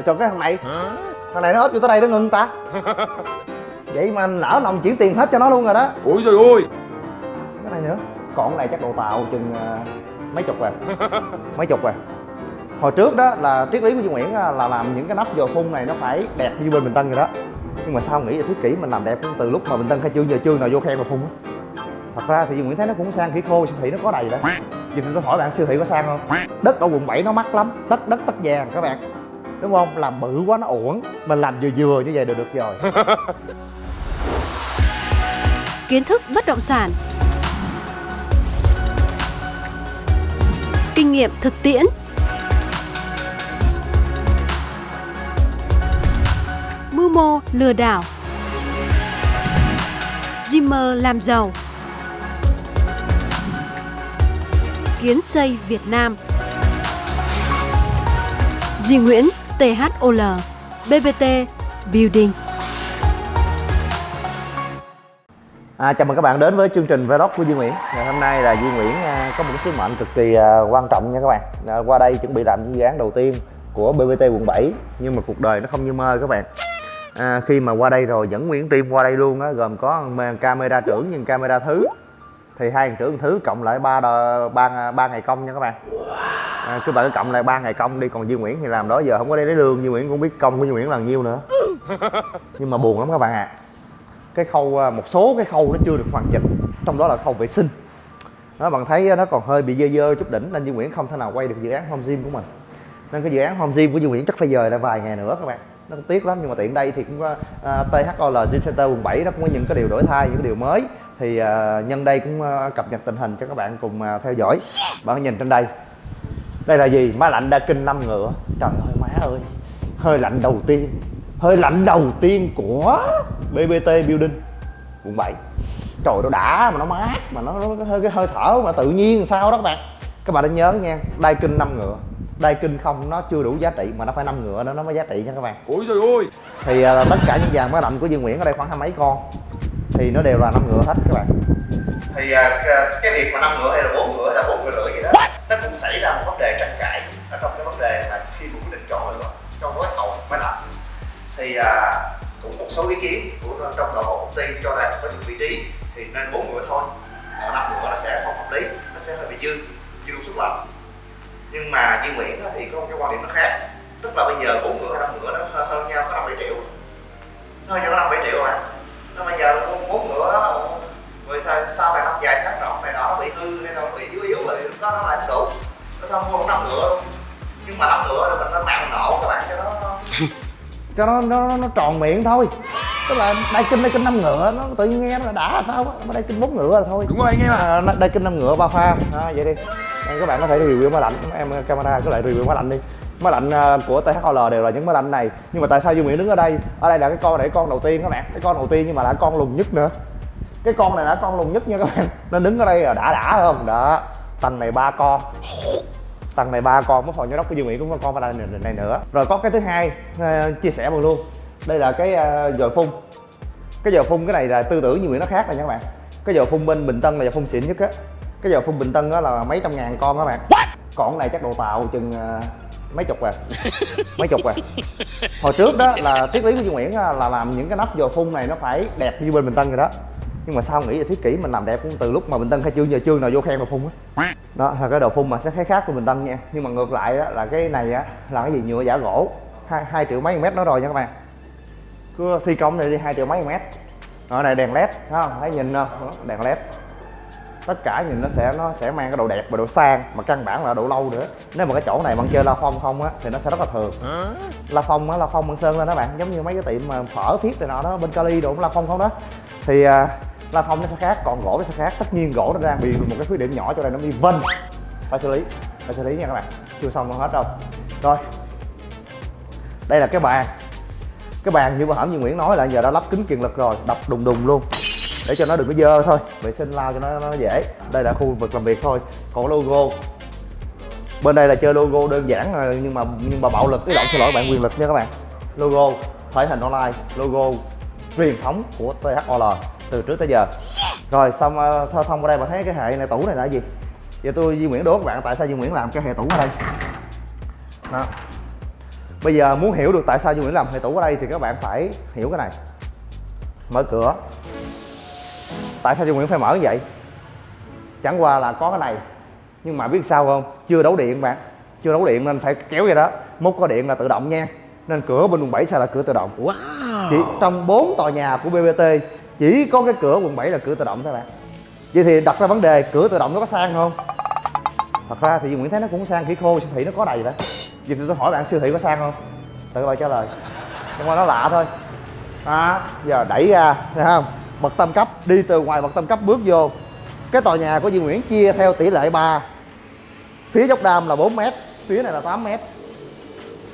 rồi cho cái thằng này. Thằng này nó ốp vô tới đây nó ngưng ta. Vậy mà lỡ lòng chuyển tiền hết cho nó luôn rồi đó. Ôi rồi ôi cái này nữa. Còn cái này chắc độ tàu chừng ờ, mấy chục rồi. Mấy chục rồi. Hồi trước đó là triết lý của Duy Nguyễn á, là làm những cái nắp dò phun này nó phải đẹp như bên Bình Tân rồi đó. Nhưng mà sao nghĩ là thiết kỷ mình làm đẹp từ lúc mà Bình Tân khai trương giờ trương nào vô khen mà phun á. Thật ra thì Duy Nguyễn thấy nó cũng sang khỉ khô siêu thị nó có đầy đó. Giờ tôi hỏi bạn siêu thị có sang không? Đất ở quận 7 nó mắc lắm. Tất đất tất vàng các bạn đúng không? Làm bự quá, nó uổng. Mình làm vừa vừa như vậy được được rồi. Kiến thức bất động sản. Kinh nghiệm thực tiễn. Mưu mô lừa đảo. Dreamer làm giàu. Kiến xây Việt Nam. Duy Nguyễn THOL BBT Building. À, chào mừng các bạn đến với chương trình vlog của Duy Nguyễn. Ngày hôm nay là Duy Nguyễn à, có một sứ mệnh cực kỳ à, quan trọng nha các bạn. À, Qua đây chuẩn bị làm những dự án đầu tiên của BBT quận 7 Nhưng mà cuộc đời nó không như mơ các bạn. À, Khi mà qua đây rồi dẫn Nguyễn Team qua đây luôn á Gồm có camera trưởng nhưng camera thứ. Thì hai thằng trưởng thứ cộng lại ba ba ba ngày công nha các bạn à, Cứ bạn cứ cộng lại ba ngày công đi Còn Duy Nguyễn thì làm đó giờ không có đi lấy lương Duy Nguyễn cũng biết công của Duy Nguyễn là nhiêu nữa. Nhưng mà buồn lắm các bạn ạ. Cái khâu à, một số cái khâu nó chưa được hoàn chỉnh trong đó là khâu vệ sinh. Nó bạn thấy nó còn hơi bị dơ dơ chút đỉnh nên Duy Nguyễn không thể nào quay được dự án home gym của mình. Nên cái dự án home gym của Duy Nguyễn chắc phải dời lại vài ngày nữa các bạn. Nó cũng tiếc lắm nhưng mà tiện đây thì cũng có à, THOL Gym Center quận 7 nó cũng có những cái điều đổi thay những cái điều mới. Thì uh, nhân đây cũng uh, cập nhật tình hình cho các bạn cùng uh, theo dõi. Bạn nhìn trên đây đây là gì? Máy lạnh đa kinh năm ngựa. Trời ơi má ơi. Hơi lạnh đầu tiên. Hơi lạnh đầu tiên của BBT Building. Quận 7 trời nó đã mà nó mát mà nó, nó có hơi cái hơi thở mà tự nhiên sao đó các bạn. Các bạn nên nhớ nha đai kinh năm ngựa. Đai kinh không nó chưa đủ giá trị mà nó phải năm ngựa nữa nó mới giá trị nha các bạn. Ôi rồi ôi thì à, tất cả những dàn máy lạnh của Dương Nguyễn ở đây khoảng hai mấy con. Thì nó đều là năm ngựa hết các bạn. Thì à, cái việc mà năm ngựa hay là bốn ngựa hay là bốn ngựa rưỡi gì đó nó cũng xảy ra thì à, cũng một số ý kiến của trong nội bộ công ty cho rằng có những vị trí thì nên bốn ngựa thôi. Còn năm ngựa nó sẽ không hợp lý nó sẽ hơi bị dư dư suất lạnh nhưng mà Duy Nguyễn thì có một cái quan điểm nó khác tức là bây giờ bốn ngựa hay năm ngựa nó hơn, hơn nhau có năm bảy triệu. Nó hơn nhau có năm bảy triệu mà nó bây giờ bốn- ngựa đó rồi sau, sau này năm dài tháng rộng này đó nó bị hư hay nó bị yếu yếu rồi lúc đó nó lại không đủ. Nó không mua năm ngựa nhưng mà năm ngựa cho nó nó nó tròn miệng thôi. Tức là đai kinh đai kinh năm ngựa nó tự nhiên nghe nó là đã sao á? Mà đai kinh bốn ngựa là thôi. Đúng rồi anh em ạ. À, đai kinh năm ngựa ba pha. À, vậy đi. Đây, các bạn có thể review máy lạnh. Em camera cứ lại review máy lạnh đi. Máy lạnh à, của THOL đều là những máy lạnh này. Nhưng mà tại sao Duy Nguyễn đứng ở đây? Ở đây là cái con cái con đầu tiên các bạn. Cái con đầu tiên nhưng mà là con lùn nhất nữa. Cái con này là con lùn nhất nha các bạn. Nên đứng ở đây là đã đã không? Đó. Tầng này ba con tầng này ba con mất hồi nhớ đốc của Dương Nguyễn cũng có con đây này, này nữa. Rồi có cái thứ hai ờ, chia sẻ bằng luôn. Đây là cái uh, phun. Cái dòi phun cái này là tư tưởng Dương Nguyễn nó khác rồi nha các bạn. Cái dòi phun bên Bình Tân là dòi phun xịn nhất á. Cái dòi phun Bình Tân á là mấy trăm ngàn con các bạn. Còn cái này chắc độ tàu chừng ờ, mấy chục rồi mấy chục rồi hồi trước đó là triết lý của Dương Nguyễn là làm những cái nắp dòi phun này nó phải đẹp như bên Bình Tân rồi đó nhưng mà sao nghĩ là thiết kỷ mình làm đẹp cũng từ lúc mà Bình Tân khai trương giờ chưa nào vô khen mà phun á. Đó là cái đồ phun mà sẽ thấy khác của Bình Tân nha. Nhưng mà ngược lại á, là cái này á là cái gì? Nhựa giả gỗ. Hai, hai triệu mấy mét nó rồi nha các bạn. Cứ thi công này đi hai triệu mấy mét. Ở này đèn led không? Thấy nhìn không? Đèn led. Tất cả nhìn nó sẽ nó sẽ mang cái độ đẹp và độ sang mà căn bản là độ lâu nữa. Nếu mà cái chỗ này bạn chơi la phong không á thì nó sẽ rất là thường. La phong á la phong bằng sơn lên đó bạn. Giống như mấy cái tiệm mà phở phiết này nọ đó bên cali đồ cũng la phong không đó. Thì à, la phong nó sẽ khác còn gỗ nó sẽ khác. Tất nhiên gỗ nó đang bị một cái khuyết điểm nhỏ cho nên nó bị vân phải xử lý phải xử lý nha các bạn. Chưa xong đâu hết đâu. Rồi. Đây là cái bàn. Cái bàn như bà hẩm như Nguyễn nói là giờ đã lắp kính kiềng lực rồi đập đùng đùng luôn. Để cho nó đừng có dơ thôi vệ sinh lau cho nó, nó dễ. Đây là khu vực làm việc thôi. Còn logo. Bên đây là chơi logo đơn giản rồi, nhưng mà nhưng mà bạo lực cái động xin lỗi bạn quyền lực nha các bạn. Logo thể hình online logo truyền thống của THOL từ trước tới giờ. Rồi xong uh, thơ thông ở đây bạn thấy cái hệ này tủ này là gì? Giờ tôi Duy Nguyễn đố các bạn tại sao Duy Nguyễn làm cái hệ tủ ở đây? Đó. Bây giờ muốn hiểu được tại sao Duy Nguyễn làm thầy tủ ở đây thì các bạn phải hiểu cái này. Mở cửa. Tại sao Duy Nguyễn phải mở như vậy? Chẳng qua là có cái này. Nhưng mà biết sao không? Chưa đấu điện bạn. Chưa đấu điện nên phải kéo vậy đó. Mốt có điện là tự động nha. Nên cửa bên quận 7 sẽ là cửa tự động. Wow. chỉ trong 4 tòa nhà của BBT chỉ có cái cửa quận 7 là cửa tự động thôi bạn. Vậy thì đặt ra vấn đề, cửa tự động nó có sang không? Thật ra thì Nguyễn thấy nó cũng sang khỉ khô, siêu thị nó có đầy đó vậy thì tôi hỏi bạn, siêu thị có sang không? Tự bạn trả lời. Nhưng mà nó lạ thôi. Đó giờ đẩy ra, thấy không? Bậc tam cấp, đi từ ngoài bậc tam cấp bước vô. Cái tòa nhà của Duy Nguyễn chia theo tỷ lệ 3 phía dốc đam là 4 m phía này là 8 m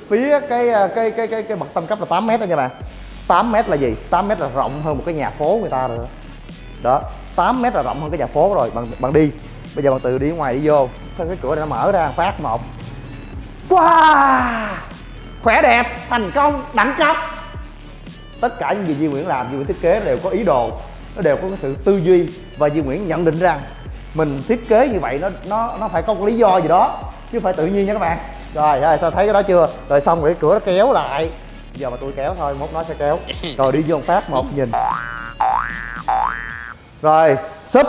phía cái à, cái cái cái cái bậc tam cấp là 8 m đó nha bạn. 8 mét là gì? 8 mét là rộng hơn một cái nhà phố người ta rồi đó. Đó 8 mét là rộng hơn cái nhà phố rồi, Bằng bằng đi. Bây giờ bạn tự đi ngoài đi vô. Thôi, cái cửa này nó mở ra, phát một. Wow! Khỏe đẹp, thành công, đẳng cấp. Tất cả những gì Duy Nguyễn làm, Duy Nguyễn thiết kế đều có ý đồ, nó đều có cái sự tư duy. Và Duy Nguyễn nhận định rằng mình thiết kế như vậy nó nó nó phải có một lý do gì đó, chứ phải tự nhiên nha các bạn. Rồi rồi, sao thấy cái đó chưa? Rồi xong rồi cái cửa nó kéo lại giờ mà tôi kéo thôi mốt nó sẽ kéo. Rồi đi vô phát một nhìn. Rồi súp.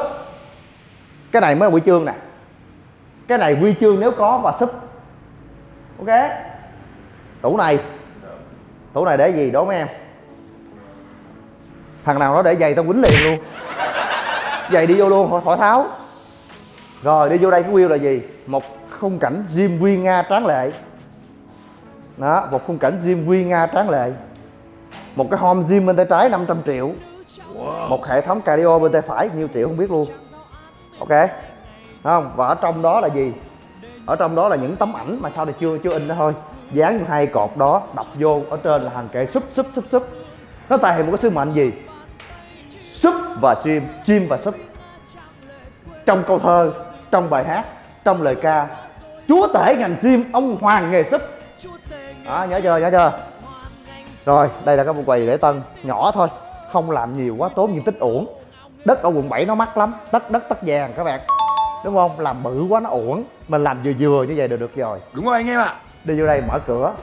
Cái này mới là huy chương nè. Cái này huy chương nếu có và súp. Ok. Tủ này. Tủ này để gì? Đố mấy em. Thằng nào nó để giày tao quýnh liền luôn. Giày đi vô luôn khỏi, khỏi tháo. Rồi đi vô đây cái wheel là gì? Một khung cảnh gym quy nga tráng lệ đó một khung cảnh gym quy nga tráng lệ. Một cái home gym bên tay trái 500 triệu. Một hệ thống cardio bên tay phải nhiêu triệu không biết luôn. Ok không? Và ở trong đó là gì? Ở trong đó là những tấm ảnh mà sau này chưa chưa in đó thôi. Dán hai cột đó đập vô ở trên là hàng kệ súp súp súp súp. Nó thể hiện một cái sứ mệnh gì? Súp và gym gym và súp. Trong câu thơ trong bài hát trong lời ca chúa tể ngành gym ông hoàng nghề súp đó nhớ chưa nhớ chưa? Rồi đây là cái một quầy lễ tân nhỏ thôi không làm nhiều quá tốn diện tích uổng. Đất ở quận 7 nó mắc lắm đất đất tất vàng các bạn. Đúng không? Làm bự quá nó uổng. Mình làm vừa vừa như vậy được được rồi. Đúng rồi anh em ạ. đi vô đây mở cửa.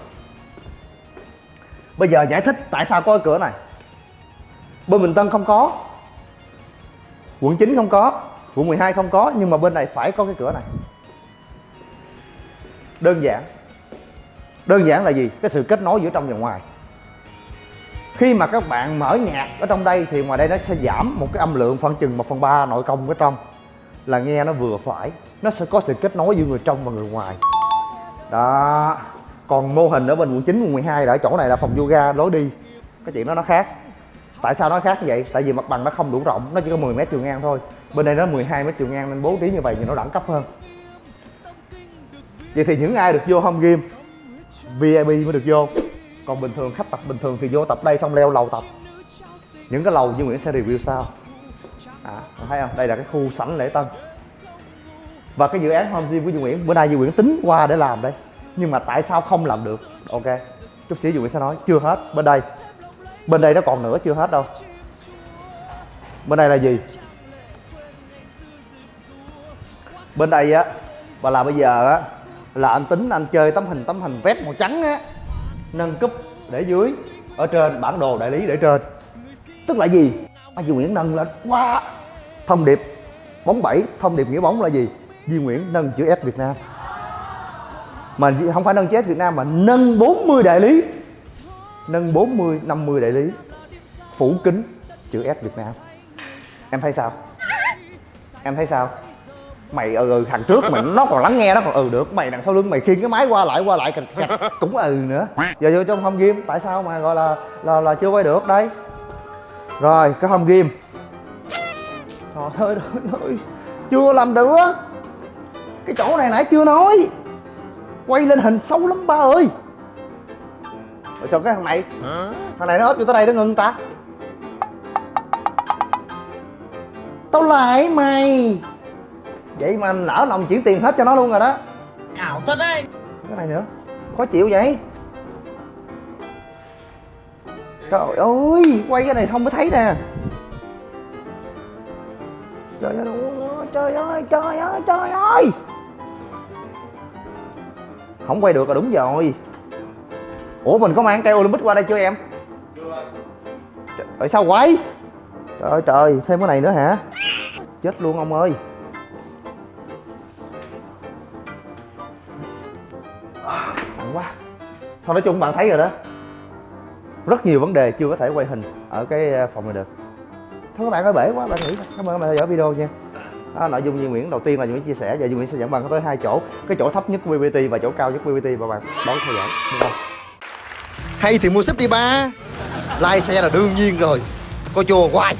Bây giờ giải thích tại sao có cái cửa này. Bên Bình Tân không có. Quận 9 không có. Quận 12 không có nhưng mà bên này phải có cái cửa này. Đơn giản đơn giản là gì? Cái sự kết nối giữa trong và ngoài. Khi mà các bạn mở nhạc ở trong đây thì ngoài đây nó sẽ giảm một cái âm lượng khoảng chừng 1 phần ba nội công ở trong. Là nghe nó vừa phải nó sẽ có sự kết nối giữa người trong và người ngoài. Đó. Còn mô hình ở bên quận 9, quận 12 là ở chỗ này là phòng yoga lối đi. Cái chuyện đó nó khác. Tại sao nó khác như vậy? Tại vì mặt bằng nó không đủ rộng nó chỉ có 10 mét chiều ngang thôi. Bên đây nó 12 mét chiều ngang nên bố trí như vậy thì nó đẳng cấp hơn. Vậy thì những ai được vô home game VIP mới được vô. Còn bình thường khách tập bình thường thì vô tập đây xong leo lầu tập. Những cái lầu Duy Nguyễn sẽ review sau. À, thấy không? Đây là cái khu sảnh lễ tân. Và cái dự án home gym của Duy Nguyễn bữa nay Duy Nguyễn tính qua để làm đây. Nhưng mà tại sao không làm được? Ok chút xíu Duy Nguyễn sẽ nói. Chưa hết bên đây. Bên đây nó còn nữa chưa hết đâu. Bên đây là gì? Bên đây á và là bây giờ á là anh tính anh chơi tấm hình tấm hình vest màu trắng á. Nâng cúp để dưới. Ở trên bản đồ đại lý để trên. Tức là gì? À, Duy Nguyễn nâng lên. Quá! Thông điệp bóng bảy thông điệp nghĩa bóng là gì? Duy Nguyễn nâng chữ S Việt Nam. Mà không phải nâng chữ S Việt Nam mà nâng 40 đại lý. Nâng 40 50 đại lý. Phủ kính chữ S Việt Nam. Em thấy sao? Em thấy sao? Mày ừ, ừ thằng trước mày nó còn lắng nghe nó còn ừ được mày đằng sau lưng mày khiêng cái máy qua lại qua lại cạch cạch cũng ừ nữa. Giờ vô trong home game tại sao mà gọi là là là chưa quay được đây? Rồi cái home game trời ơi trời ơi chưa làm được cái chỗ này nãy chưa nói. Quay lên hình xấu lắm ba ơi. Rồi cho cái thằng này. Thằng này nó ốp vô tới đây nó ngưng ta. Tao lại mày vậy mà anh lỡ lòng chuyển tiền hết cho nó luôn rồi đó. Ảo thật đấy. cái này nữa. Khó chịu vậy. Trời ơi quay cái này không có thấy nè. Trời ơi trời ơi trời ơi trời ơi không quay được là đúng rồi. Ủa mình có mang cây olympic qua đây chưa em? Trời ơi, sao quay trời ơi trời thêm cái này nữa hả? Chết luôn ông ơi quá. Thôi nói chung bạn thấy rồi đó. Rất nhiều vấn đề chưa có thể quay hình ở cái ờ, phòng này được. Thôi các bạn ơi bể quá bạn nghĩ cảm ơn các bạn theo dõi video nha. Đó, nội dung Duy Nguyễn đầu tiên là Duy Nguyễn chia sẻ và Duy Nguyễn sẽ dẫn bạn tới hai chỗ. Cái chỗ thấp nhất của BBT và chỗ cao nhất của BBT và bạn đón theo dõi. Đúng không? hay thì mua súp đi ba. Lai xe là đương nhiên rồi. Coi chùa hoài.